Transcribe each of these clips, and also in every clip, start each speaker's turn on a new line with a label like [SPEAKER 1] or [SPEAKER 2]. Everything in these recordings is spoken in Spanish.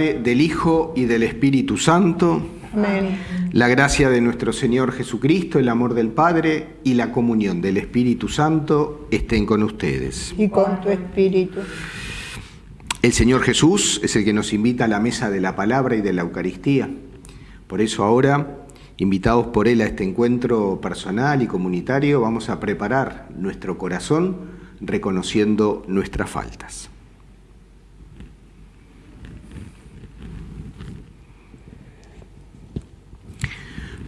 [SPEAKER 1] Padre, del Hijo y del Espíritu Santo.
[SPEAKER 2] Amén.
[SPEAKER 1] La gracia de nuestro Señor Jesucristo, el amor del Padre y la comunión del Espíritu Santo estén con ustedes.
[SPEAKER 2] Y con tu espíritu.
[SPEAKER 1] El Señor Jesús es el que nos invita a la mesa de la palabra y de la Eucaristía. Por eso ahora, invitados por Él a este encuentro personal y comunitario, vamos a preparar nuestro corazón reconociendo nuestras faltas.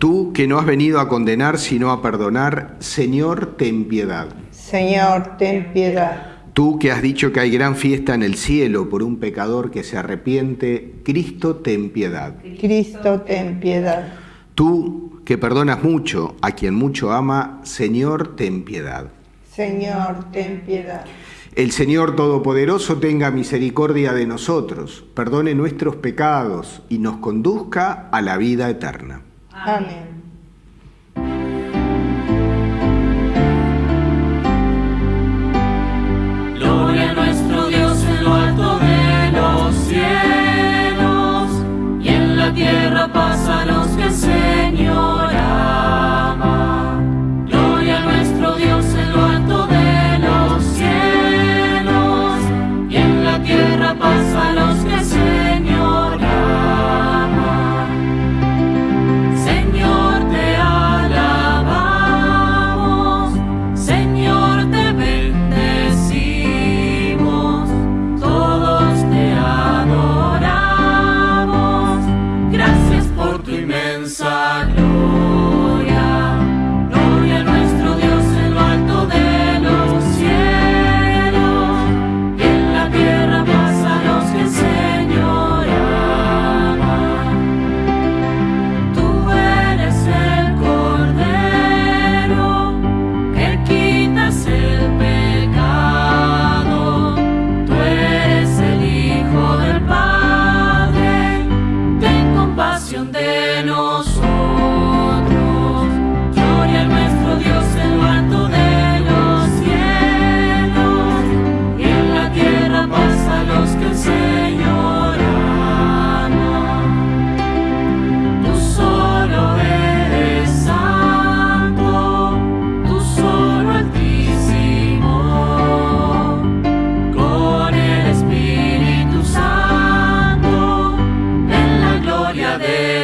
[SPEAKER 1] Tú que no has venido a condenar sino a perdonar, Señor, ten piedad.
[SPEAKER 2] Señor, ten piedad.
[SPEAKER 1] Tú que has dicho que hay gran fiesta en el cielo por un pecador que se arrepiente, Cristo, ten piedad.
[SPEAKER 2] Cristo, ten piedad.
[SPEAKER 1] Tú que perdonas mucho a quien mucho ama, Señor, ten piedad.
[SPEAKER 2] Señor, ten piedad.
[SPEAKER 1] El Señor Todopoderoso tenga misericordia de nosotros, perdone nuestros pecados y nos conduzca a la vida eterna.
[SPEAKER 2] Amén.
[SPEAKER 3] Gloria a nuestro Dios en lo alto de los cielos y en la tierra paz a los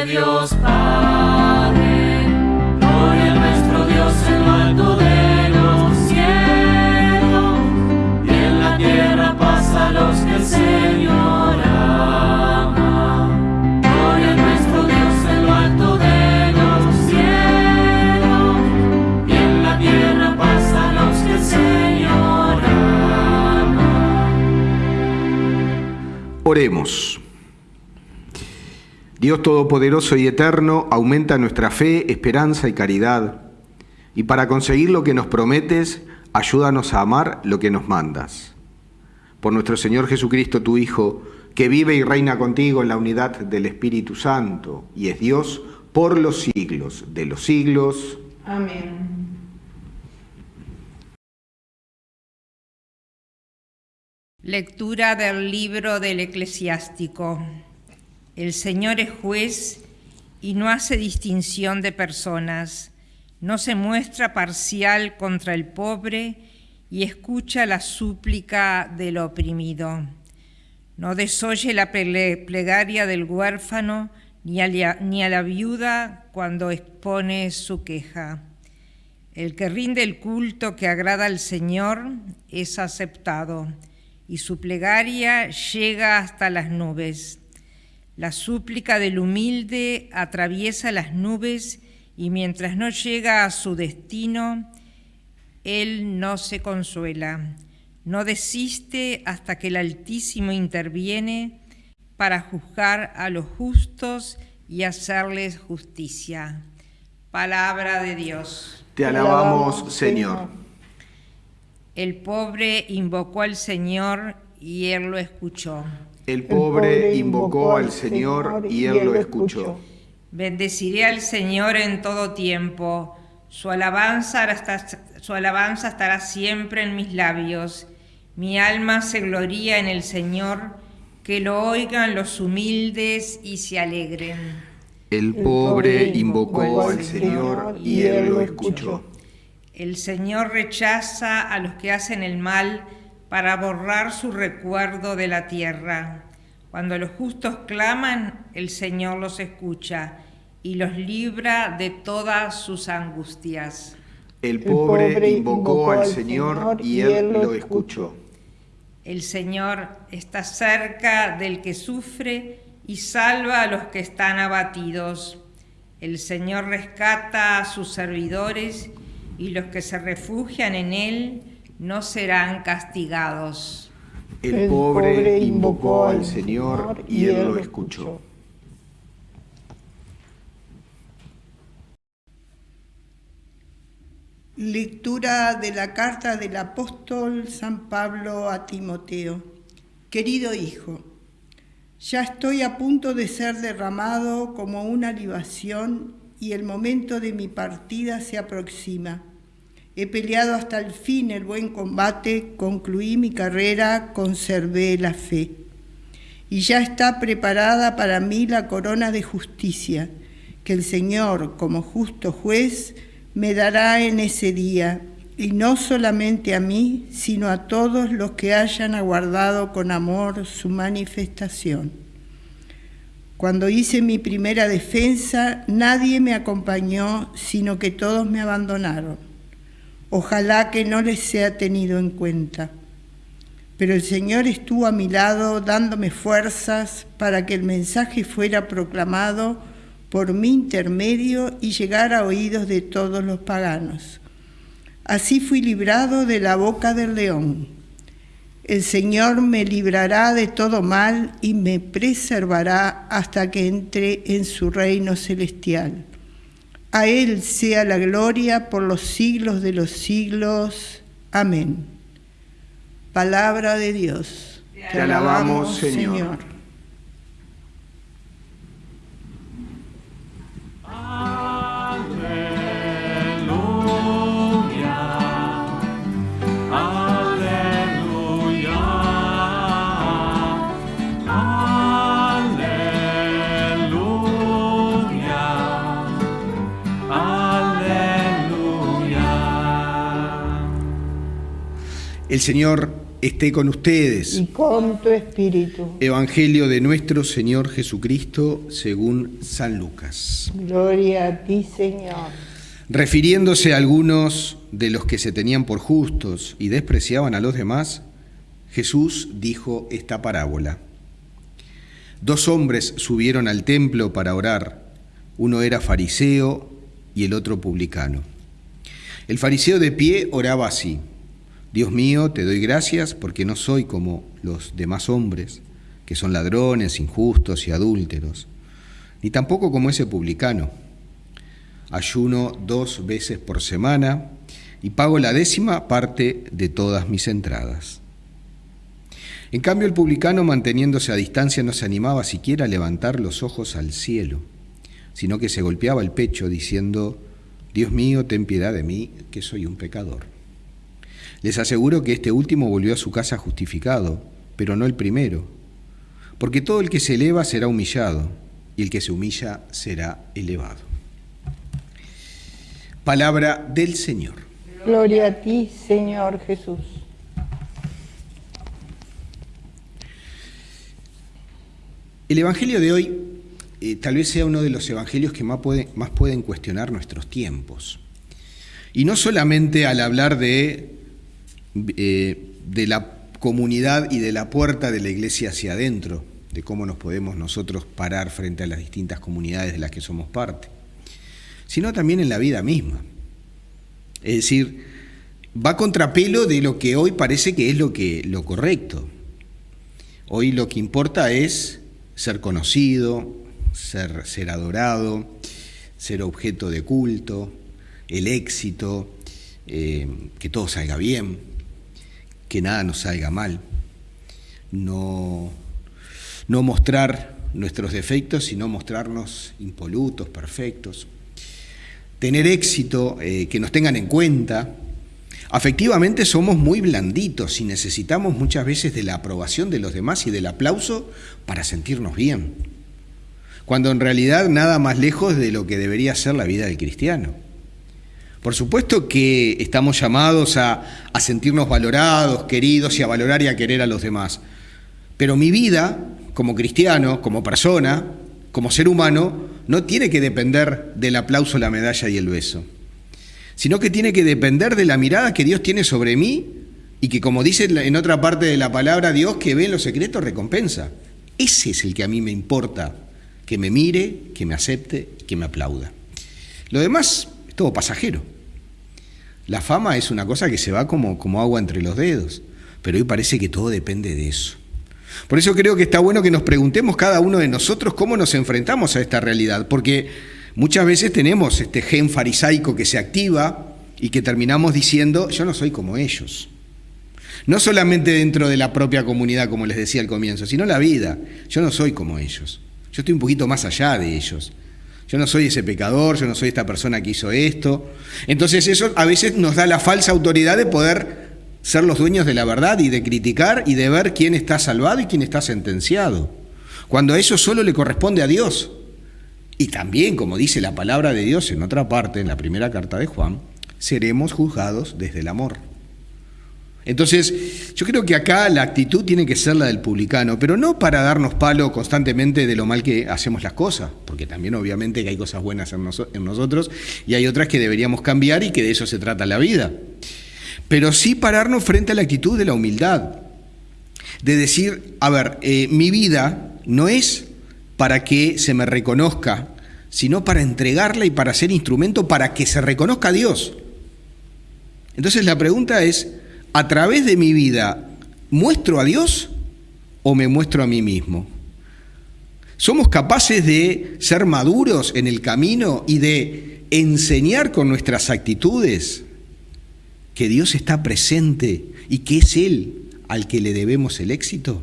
[SPEAKER 3] Dios Padre. Gloria a nuestro Dios en lo alto de los cielos, y en la tierra paz a los que el Señor ama. Gloria a nuestro Dios en lo alto de los cielos y en la tierra paz a los que el Señor ama.
[SPEAKER 1] Oremos. Dios Todopoderoso y Eterno, aumenta nuestra fe, esperanza y caridad. Y para conseguir lo que nos prometes, ayúdanos a amar lo que nos mandas. Por nuestro Señor Jesucristo, tu Hijo, que vive y reina contigo en la unidad del Espíritu Santo y es Dios por los siglos de los siglos.
[SPEAKER 2] Amén.
[SPEAKER 4] Lectura del libro del eclesiástico. El Señor es juez y no hace distinción de personas, no se muestra parcial contra el pobre y escucha la súplica del oprimido. No desoye la ple- plegaria del huérfano ni a la viuda cuando expone su queja. El que rinde el culto que agrada al Señor es aceptado y su plegaria llega hasta las nubes. La súplica del humilde atraviesa las nubes y mientras no llega a su destino, él no se consuela, no desiste hasta que el Altísimo interviene para juzgar a los justos y hacerles justicia. Palabra de Dios.
[SPEAKER 1] Te alabamos, Señor.
[SPEAKER 4] El pobre invocó al Señor y él lo escuchó.
[SPEAKER 1] El pobre invocó al Señor y él lo escuchó.
[SPEAKER 4] Bendeciré al Señor en todo tiempo. Su alabanza, hasta- su alabanza estará siempre en mis labios. Mi alma se gloría en el Señor. que lo oigan los humildes y se alegren.
[SPEAKER 1] El pobre invocó al Señor y Él lo escuchó.
[SPEAKER 4] El Señor rechaza a los que hacen el mal para borrar su recuerdo de la tierra. Cuando los justos claman, el Señor los escucha y los libra de todas sus angustias.
[SPEAKER 1] El pobre invocó al Señor y Él lo escuchó.
[SPEAKER 4] El Señor está cerca del que sufre y salva a los que están abatidos. El Señor rescata a sus servidores y los que se refugian en Él no serán castigados.
[SPEAKER 1] El pobre invocó al Señor y Él lo escuchó.
[SPEAKER 2] Lectura de la carta del apóstol San Pablo a Timoteo. Querido hijo, ya estoy a punto de ser derramado como una libación y el momento de mi partida se aproxima. He peleado hasta el fin el buen combate, concluí mi carrera, conservé la fe. Y ya está preparada para mí la corona de justicia, que el Señor, como justo juez, me dará en ese día, y no solamente a mí, sino a todos los que hayan aguardado con amor su manifestación. Cuando hice mi primera defensa, nadie me acompañó, sino que todos me abandonaron. Ojalá que no les sea tenido en cuenta. Pero el Señor estuvo a mi lado dándome fuerzas para que el mensaje fuera proclamado por mi intermedio y llegar a oídos de todos los paganos. Así fui librado de la boca del león. El Señor me librará de todo mal y me preservará hasta que entre en su reino celestial. A Él sea la gloria por los siglos de los siglos. Amén. Palabra de Dios.
[SPEAKER 1] Te alabamos, Señor. El Señor esté con ustedes.
[SPEAKER 2] Y con tu espíritu.
[SPEAKER 1] Evangelio de nuestro Señor Jesucristo según San Lucas.
[SPEAKER 2] Gloria a ti, Señor.
[SPEAKER 1] Refiriéndose a algunos de los que se tenían por justos y despreciaban a los demás, Jesús dijo esta parábola. Dos hombres subieron al templo para orar. Uno era fariseo y el otro publicano. El fariseo de pie oraba así. Dios mío, te doy gracias porque no soy como los demás hombres, que son ladrones, injustos y adúlteros, ni tampoco como ese publicano. Ayuno dos veces por semana y pago la décima parte de todas mis entradas. En cambio, el publicano, manteniéndose a distancia, no se animaba siquiera a levantar los ojos al cielo, sino que se golpeaba el pecho diciendo, Dios mío, ten piedad de mí, que soy un pecador. Les aseguro que este último volvió a su casa justificado, pero no el primero, porque todo el que se eleva será humillado, y el que se humilla será elevado. Palabra del Señor.
[SPEAKER 2] Gloria a ti, Señor Jesús.
[SPEAKER 1] El Evangelio de hoy eh, tal vez sea uno de los evangelios que más, más pueden cuestionar nuestros tiempos. Y no solamente al hablar de eh, de la comunidad y de la puerta de la iglesia hacia adentro, de cómo nos podemos nosotros parar frente a las distintas comunidades de las que somos parte, sino también en la vida misma. Es decir, va contrapelo de lo que hoy parece que es lo, que, lo correcto. Hoy lo que importa es ser conocido, ser, ser adorado, ser objeto de culto, el éxito, eh, que todo salga bien que nada nos salga mal, no, no mostrar nuestros defectos, sino mostrarnos impolutos, perfectos, tener éxito, eh, que nos tengan en cuenta, Afectivamente somos muy blanditos y necesitamos muchas veces de la aprobación de los demás y del aplauso para sentirnos bien, cuando en realidad nada más lejos de lo que debería ser la vida del cristiano. Por supuesto que estamos llamados a, sentirnos valorados, queridos y a valorar y a querer a los demás, pero mi vida como cristiano, como persona, como ser humano, no tiene que depender del aplauso, la medalla y el beso sino que tiene que depender de la mirada que Dios tiene sobre mí y que como dice en otra parte de la palabra, Dios que ve en los secretos recompensa. Ese es el que a mí me importa, que me mire, que me acepte, que me aplauda. Lo demás todo pasajero. La fama es una cosa que se va como, como agua entre los dedos, pero hoy parece que todo depende de eso. Por eso creo que está bueno que nos preguntemos cada uno de nosotros cómo nos enfrentamos a esta realidad, porque Muchas veces tenemos este gen farisaico que se activa y que terminamos diciendo, yo no soy como ellos. No solamente dentro de la propia comunidad, como les decía al comienzo, sino la vida. Yo no soy como ellos. Yo estoy un poquito más allá de ellos. Yo no soy ese pecador, yo no soy esta persona que hizo esto. Entonces eso a veces nos da la falsa autoridad de poder ser los dueños de la verdad y de criticar y de ver quién está salvado y quién está sentenciado. Cuando eso solo le corresponde a Dios. Y también, como dice la palabra de Dios en otra parte, en la primera carta de Juan, seremos juzgados desde el amor. Entonces, yo creo que acá la actitud tiene que ser la del publicano, pero no para darnos palo constantemente de lo mal que hacemos las cosas, porque también obviamente que hay cosas buenas en, nosotros y hay otras que deberíamos cambiar y que de eso se trata la vida. Pero sí pararnos frente a la actitud de la humildad, de decir, a ver, eh, mi vida no es para que se me reconozca, sino para entregarla y para ser instrumento para que se reconozca a Dios. Entonces la pregunta es, ¿a través de mi vida muestro a Dios o me muestro a mí mismo? ¿Somos capaces de ser maduros en el camino y de enseñar con nuestras actitudes que Dios está presente y que es Él al que le debemos el éxito?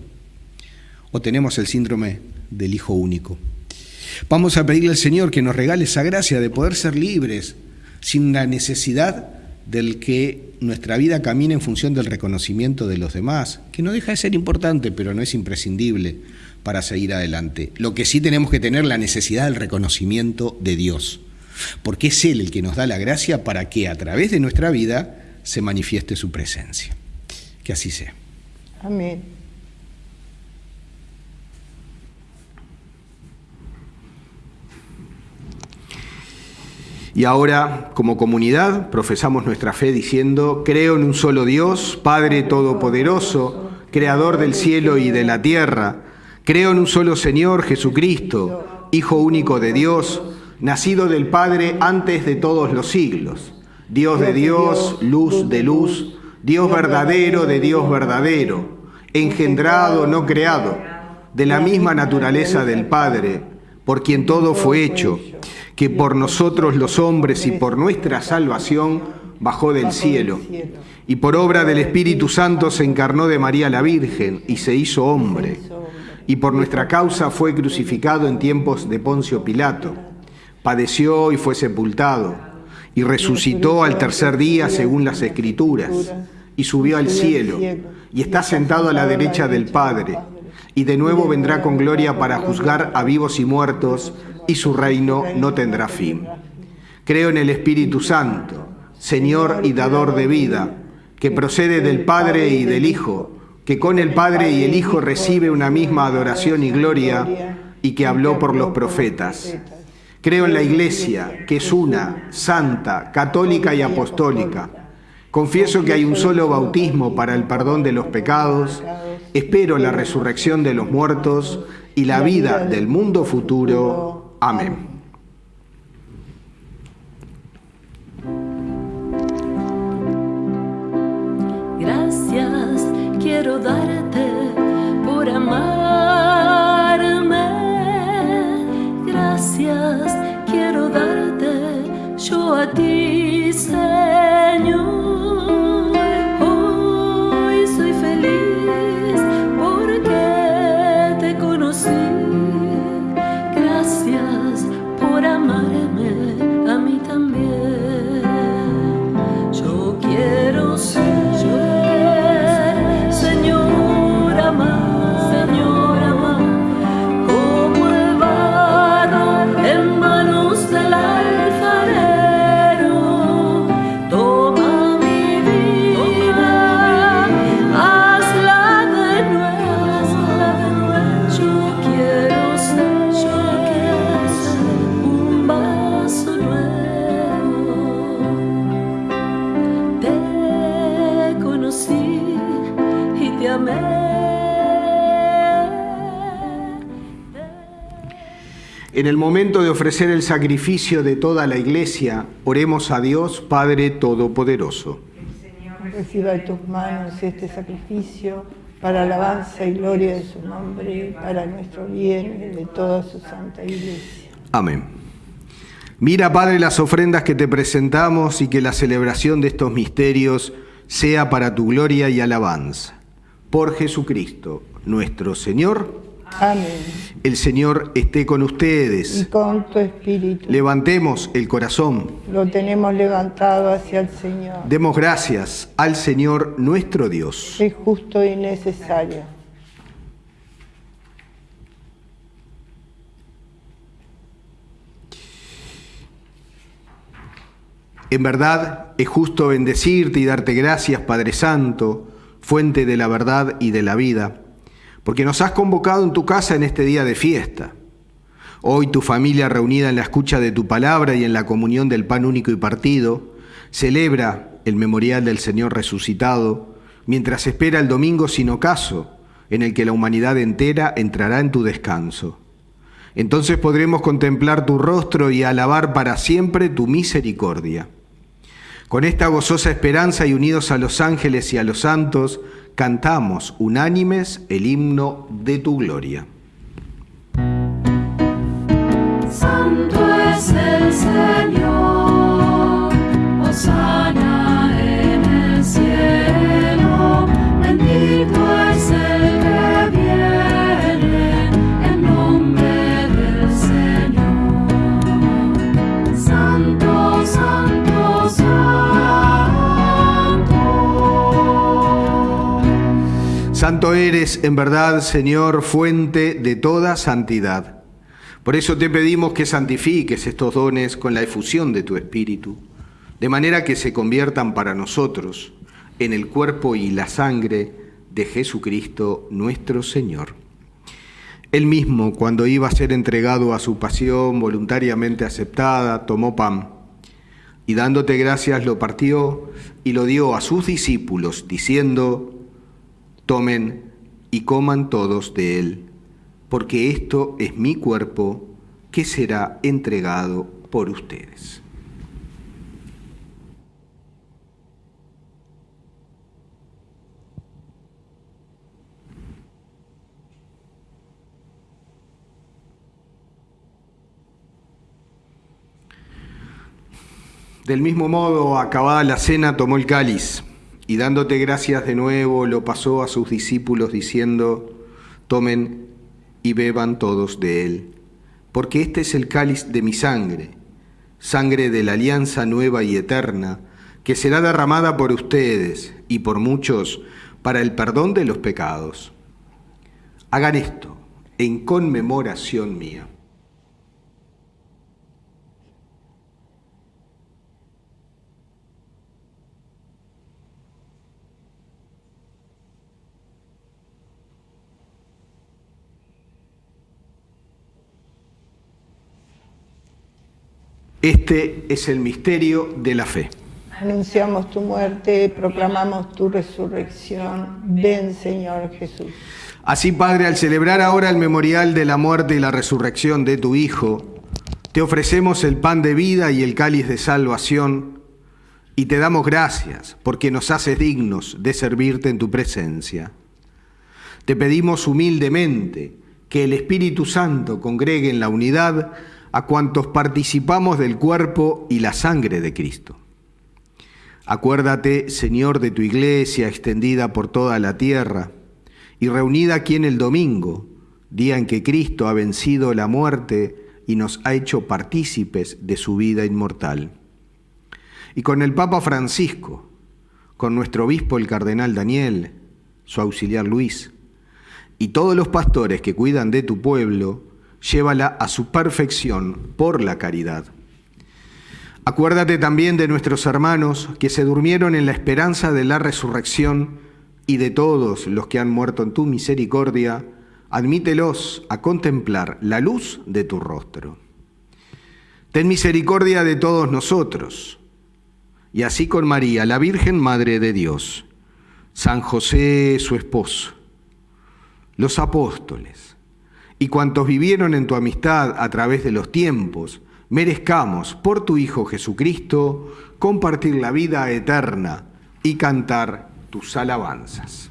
[SPEAKER 1] ¿O tenemos el síndrome del Hijo único. Vamos a pedirle al Señor que nos regale esa gracia de poder ser libres sin la necesidad del que nuestra vida camine en función del reconocimiento de los demás, que no deja de ser importante, pero no es imprescindible para seguir adelante. Lo que sí tenemos que tener la necesidad del reconocimiento de Dios, porque es Él el que nos da la gracia para que a través de nuestra vida se manifieste su presencia. Que así sea.
[SPEAKER 2] Amén.
[SPEAKER 1] Y ahora, como comunidad, profesamos nuestra fe diciendo, creo en un solo Dios, Padre Todopoderoso, Creador del cielo y de la tierra. Creo en un solo Señor, Jesucristo, Hijo único de Dios, nacido del Padre antes de todos los siglos. Dios de Dios, luz de luz, Dios verdadero de Dios verdadero, engendrado, no creado, de la misma naturaleza del Padre, por quien todo fue hecho que por nosotros los hombres y por nuestra salvación bajó del cielo, y por obra del Espíritu Santo se encarnó de María la Virgen y se hizo hombre, y por nuestra causa fue crucificado en tiempos de Poncio Pilato, padeció y fue sepultado, y resucitó al tercer día según las Escrituras, y subió al cielo, y está sentado a la derecha del Padre, y de nuevo vendrá con gloria para juzgar a vivos y muertos, y su reino no tendrá fin. Creo en el Espíritu Santo, Señor y dador de vida, que procede del Padre y del Hijo, que con el Padre y el Hijo recibe una misma adoración y gloria, y que habló por los profetas. Creo en la Iglesia, que es una, santa, católica y apostólica. Confieso que hay un solo bautismo para el perdón de los pecados. Espero la resurrección de los muertos y la vida del mundo futuro. Amén.
[SPEAKER 3] Gracias quiero darte por amarme. Gracias quiero darte yo a ti.
[SPEAKER 1] En el momento de ofrecer el sacrificio de toda la iglesia, oremos a Dios Padre Todopoderoso.
[SPEAKER 2] Reciba de tus manos este sacrificio para alabanza y gloria de su nombre, para nuestro bien y de toda su santa iglesia.
[SPEAKER 1] Amén. Mira, Padre, las ofrendas que te presentamos y que la celebración de estos misterios sea para tu gloria y alabanza. Por Jesucristo, nuestro Señor.
[SPEAKER 2] Amén.
[SPEAKER 1] El Señor esté con
[SPEAKER 2] Y
[SPEAKER 1] ustedes.
[SPEAKER 2] con tu espíritu
[SPEAKER 1] Levantemos el corazón.
[SPEAKER 2] lo tenemos levantado hacia el Señor.
[SPEAKER 1] Demos gracias al Señor nuestro Dios.
[SPEAKER 2] Es justo y necesario.
[SPEAKER 1] En verdad es justo bendecirte y darte gracias, Padre Santo, fuente de la verdad y de la vida, porque nos has convocado en tu casa en este día de fiesta. Hoy tu familia reunida en la escucha de tu palabra y en la comunión del pan único y partido, celebra el memorial del Señor resucitado, mientras espera el domingo sin ocaso, en el que la humanidad entera entrará en tu descanso. Entonces podremos contemplar tu rostro y alabar para siempre tu misericordia. Con esta gozosa esperanza y unidos a los ángeles y a los santos, cantamos unánimes el himno de tu gloria.
[SPEAKER 3] Santo es el Señor, Hosanna
[SPEAKER 1] Eres, en verdad, Señor, fuente de toda santidad. Por eso te pedimos que santifiques estos dones con la efusión de tu Espíritu, de manera que se conviertan para nosotros en el cuerpo y la sangre de Jesucristo nuestro Señor. Él mismo, cuando iba a ser entregado a su pasión voluntariamente aceptada, tomó pan y dándote gracias lo partió y lo dio a sus discípulos, diciendo, tomen y coman todos de él, porque esto es mi cuerpo que será entregado por ustedes. Del mismo modo, acabada la cena, tomó el cáliz y dándote gracias de nuevo, lo pasó a sus discípulos diciendo, tomen y beban todos de él, porque este es el cáliz de mi sangre, sangre de la alianza nueva y eterna, que será derramada por ustedes y por muchos para el perdón de los pecados. Hagan esto en conmemoración mía. Este es el misterio de la fe.
[SPEAKER 2] Anunciamos tu muerte, proclamamos tu resurrección. Ven, Señor Jesús.
[SPEAKER 1] Así, Padre, al celebrar ahora el memorial de la muerte y la resurrección de tu Hijo, te ofrecemos el pan de vida y el cáliz de salvación, y te damos gracias porque nos haces dignos de servirte en tu presencia. Te pedimos humildemente que el Espíritu Santo congregue en la unidad a cuantos participamos del cuerpo y la sangre de Cristo. Acuérdate, Señor, de tu iglesia extendida por toda la tierra y reunida aquí en el domingo, día en que Cristo ha vencido la muerte y nos ha hecho partícipes de su vida inmortal. Y con el Papa Francisco, con nuestro obispo el cardenal Daniel, su auxiliar Luis, y todos los pastores que cuidan de tu pueblo, llévala a su perfección por la caridad. Acuérdate también de nuestros hermanos que se durmieron en la esperanza de la resurrección y de todos los que han muerto en tu misericordia, admítelos a contemplar la luz de tu rostro. Ten misericordia de todos nosotros, y así con María, la Virgen Madre de Dios, San José, su esposo, los apóstoles, y cuantos vivieron en tu amistad a través de los tiempos, merezcamos por tu Hijo Jesucristo compartir la vida eterna y cantar tus alabanzas.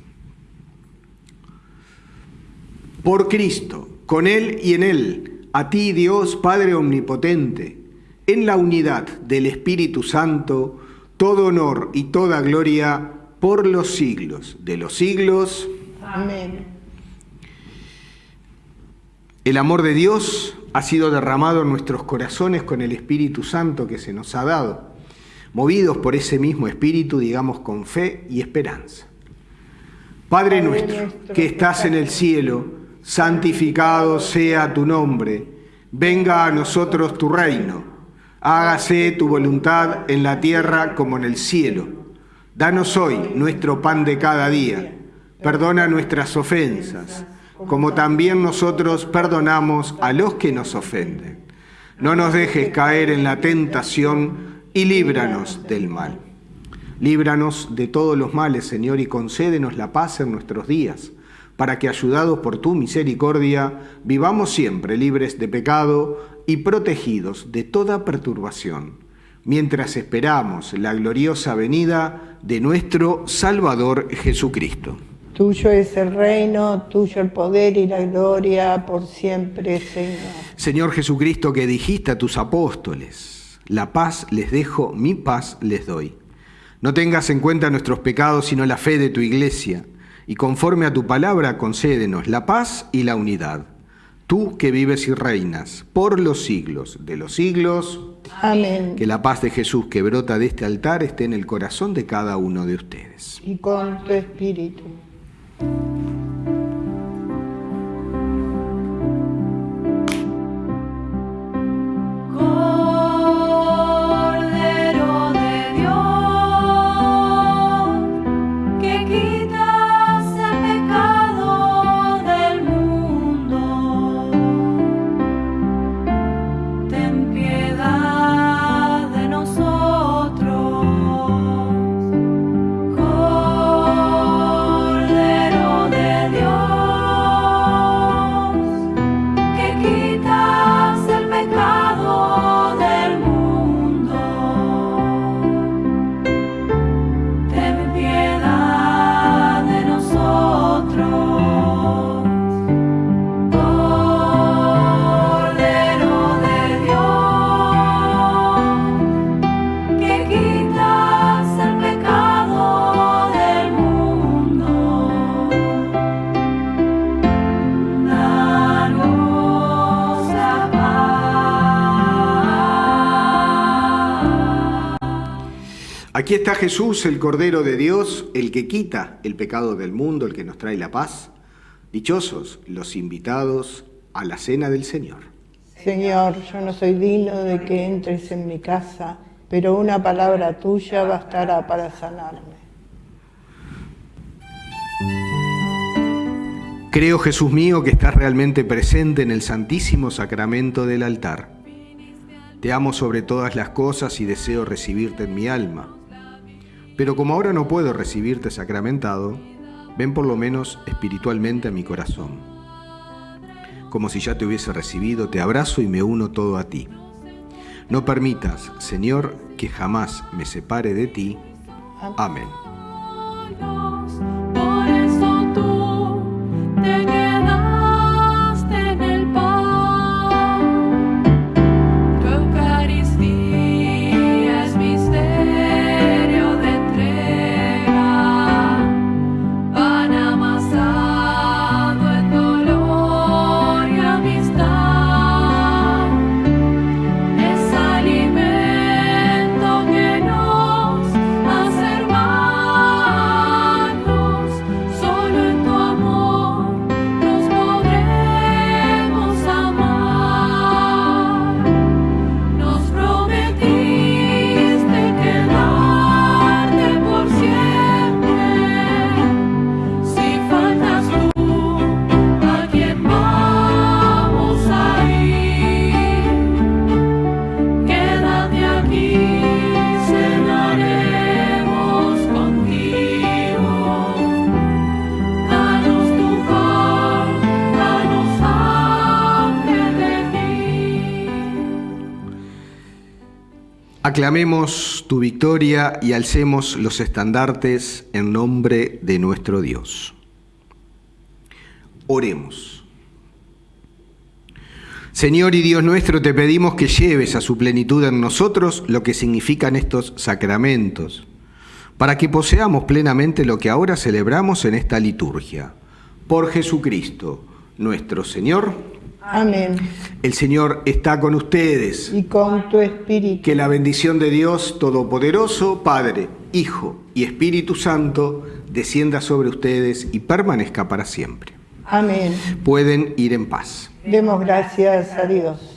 [SPEAKER 1] Por Cristo, con Él y en Él, a ti Dios Padre Omnipotente, en la unidad del Espíritu Santo, todo honor y toda gloria por los siglos de los siglos.
[SPEAKER 2] Amén.
[SPEAKER 1] El amor de Dios ha sido derramado en nuestros corazones con el Espíritu Santo que se nos ha dado. Movidos por ese mismo Espíritu, digamos con fe y esperanza. Padre nuestro, que estás en el cielo, santificado sea tu nombre. Venga a nosotros tu reino. Hágase tu voluntad en la tierra como en el cielo. Danos hoy nuestro pan de cada día. Perdona nuestras ofensas como también nosotros perdonamos a los que nos ofenden. No nos dejes caer en la tentación y líbranos del mal. Líbranos de todos los males, Señor, y concédenos la paz en nuestros días, para que, ayudados por tu misericordia, vivamos siempre libres de pecado y protegidos de toda perturbación, mientras esperamos la gloriosa venida de nuestro Salvador Jesucristo.
[SPEAKER 2] Tuyo es el reino, tuyo el poder y la gloria por siempre, Señor.
[SPEAKER 1] Señor Jesucristo, que dijiste a tus apóstoles, la paz les dejo, mi paz les doy. No tengas en cuenta nuestros pecados, sino la fe de tu iglesia, y conforme a tu palabra concédenos la paz y la unidad. Tú que vives y reinas por los siglos de los siglos.
[SPEAKER 2] Amén.
[SPEAKER 1] Que la paz de Jesús que brota de este altar esté en el corazón de cada uno de ustedes.
[SPEAKER 2] Y con tu espíritu.
[SPEAKER 3] Cordero
[SPEAKER 1] Aquí está Jesús, el Cordero de Dios, el que quita el pecado del mundo, el que nos trae la paz. Dichosos los invitados a la cena del Señor.
[SPEAKER 2] Señor, yo no soy digno de que entres en mi casa, pero una palabra tuya bastará para sanarme.
[SPEAKER 1] Creo, Jesús mío, que estás realmente presente en el santísimo sacramento del altar. Te amo sobre todas las cosas y deseo recibirte en mi alma. Pero como ahora no puedo recibirte sacramentado, ven por lo menos espiritualmente a mi corazón. Como si ya te hubiese recibido, te abrazo y me uno todo a ti. No permitas, Señor, que jamás me separe de ti. Amén. Aclamemos tu victoria y alcemos los estandartes en nombre de nuestro Dios. Oremos. Señor y Dios nuestro, te pedimos que lleves a su plenitud en nosotros lo que significan estos sacramentos, para que poseamos plenamente lo que ahora celebramos en esta liturgia. Por Jesucristo, nuestro Señor.
[SPEAKER 2] Amén.
[SPEAKER 1] El Señor está con ustedes.
[SPEAKER 2] Y con tu espíritu.
[SPEAKER 1] Que la bendición de Dios Todopoderoso, Padre, Hijo y Espíritu Santo, descienda sobre ustedes y permanezca para siempre.
[SPEAKER 2] Amén.
[SPEAKER 1] Pueden ir en paz.
[SPEAKER 2] Demos gracias a Dios.